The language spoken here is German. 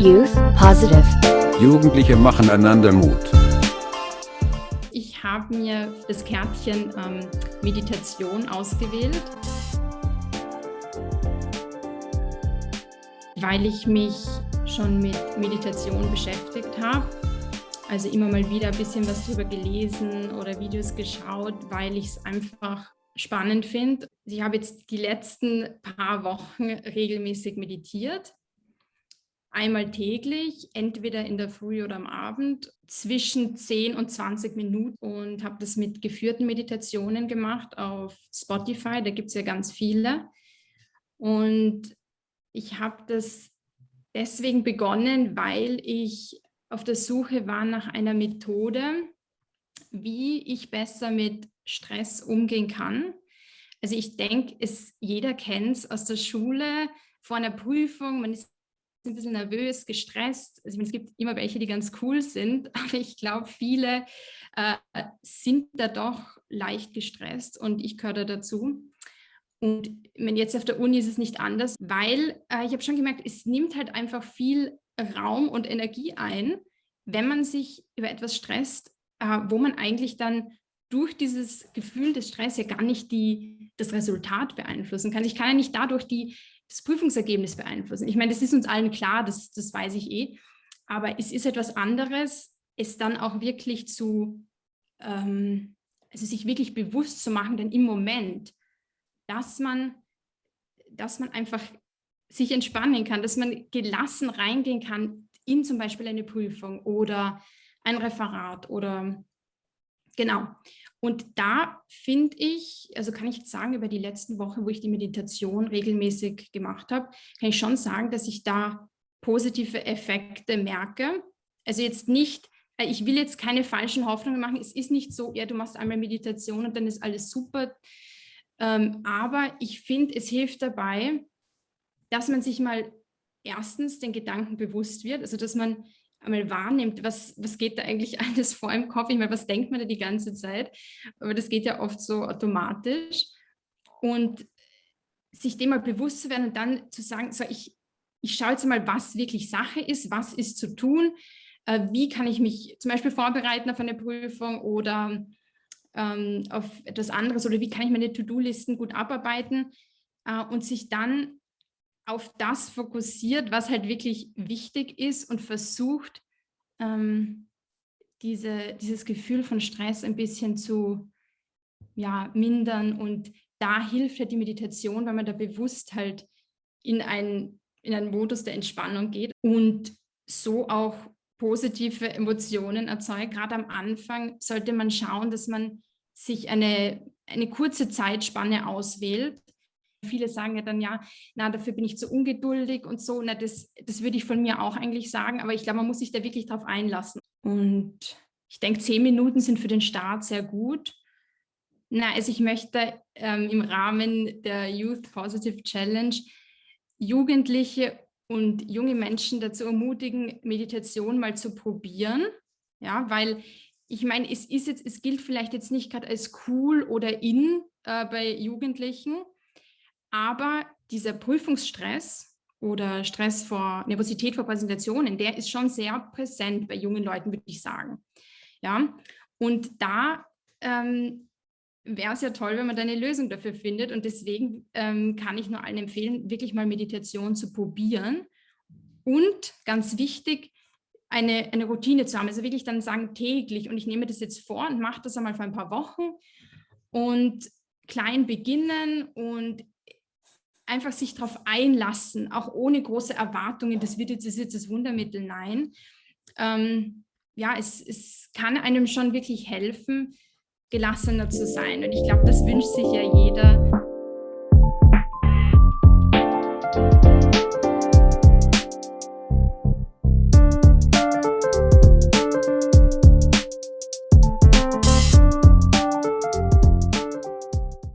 Youth Positive. Jugendliche machen einander Mut. Ich habe mir das Kärtchen ähm, Meditation ausgewählt, weil ich mich schon mit Meditation beschäftigt habe. Also immer mal wieder ein bisschen was darüber gelesen oder Videos geschaut, weil ich es einfach spannend finde. Ich habe jetzt die letzten paar Wochen regelmäßig meditiert einmal täglich, entweder in der Früh oder am Abend, zwischen 10 und 20 Minuten und habe das mit geführten Meditationen gemacht auf Spotify, da gibt es ja ganz viele. Und ich habe das deswegen begonnen, weil ich auf der Suche war nach einer Methode, wie ich besser mit Stress umgehen kann. Also ich denke, jeder kennt es aus der Schule, vor einer Prüfung, man ist ein bisschen nervös, gestresst. Also meine, es gibt immer welche, die ganz cool sind, aber ich glaube, viele äh, sind da doch leicht gestresst und ich gehöre da dazu. Und wenn jetzt auf der Uni ist es nicht anders, weil äh, ich habe schon gemerkt, es nimmt halt einfach viel Raum und Energie ein, wenn man sich über etwas stresst, äh, wo man eigentlich dann durch dieses Gefühl des Stress ja gar nicht die, das Resultat beeinflussen kann. Ich kann ja nicht dadurch die, das Prüfungsergebnis beeinflussen. Ich meine, das ist uns allen klar, das, das weiß ich eh. Aber es ist etwas anderes, es dann auch wirklich zu, ähm, also sich wirklich bewusst zu machen, denn im Moment, dass man, dass man einfach sich entspannen kann, dass man gelassen reingehen kann in zum Beispiel eine Prüfung oder ein Referat oder genau. Und da finde ich, also kann ich sagen, über die letzten Wochen, wo ich die Meditation regelmäßig gemacht habe, kann ich schon sagen, dass ich da positive Effekte merke. Also jetzt nicht, äh, ich will jetzt keine falschen Hoffnungen machen. Es ist nicht so, ja, du machst einmal Meditation und dann ist alles super. Ähm, aber ich finde, es hilft dabei, dass man sich mal erstens den Gedanken bewusst wird, also dass man einmal wahrnimmt, was, was geht da eigentlich alles vor im Kopf? Ich meine, was denkt man da die ganze Zeit? Aber das geht ja oft so automatisch. Und sich dem mal bewusst zu werden und dann zu sagen, so ich, ich schaue jetzt mal, was wirklich Sache ist, was ist zu tun, äh, wie kann ich mich zum Beispiel vorbereiten auf eine Prüfung oder ähm, auf etwas anderes oder wie kann ich meine To-Do-Listen gut abarbeiten äh, und sich dann auf das fokussiert, was halt wirklich wichtig ist und versucht, ähm, diese, dieses Gefühl von Stress ein bisschen zu ja, mindern. Und da hilft halt die Meditation, weil man da bewusst halt in, ein, in einen Modus der Entspannung geht und so auch positive Emotionen erzeugt. Gerade am Anfang sollte man schauen, dass man sich eine, eine kurze Zeitspanne auswählt, Viele sagen ja dann, ja, na, dafür bin ich zu ungeduldig und so. Na, das, das würde ich von mir auch eigentlich sagen, aber ich glaube, man muss sich da wirklich drauf einlassen. Und ich denke, zehn Minuten sind für den Start sehr gut. Na, also ich möchte ähm, im Rahmen der Youth Positive Challenge Jugendliche und junge Menschen dazu ermutigen, Meditation mal zu probieren. Ja, weil ich meine, es ist jetzt, es gilt vielleicht jetzt nicht gerade als cool oder in äh, bei Jugendlichen, aber dieser Prüfungsstress oder Stress vor Nervosität vor Präsentationen, der ist schon sehr präsent bei jungen Leuten, würde ich sagen. Ja, und da ähm, wäre es ja toll, wenn man da eine Lösung dafür findet. Und deswegen ähm, kann ich nur allen empfehlen, wirklich mal Meditation zu probieren. Und ganz wichtig, eine, eine Routine zu haben. Also wirklich dann sagen täglich und ich nehme das jetzt vor und mache das einmal für ein paar Wochen und klein beginnen und einfach sich darauf einlassen, auch ohne große Erwartungen, das wird jetzt, das, jetzt das Wundermittel, nein. Ähm, ja, es, es kann einem schon wirklich helfen, gelassener zu sein. Und ich glaube, das wünscht sich ja jeder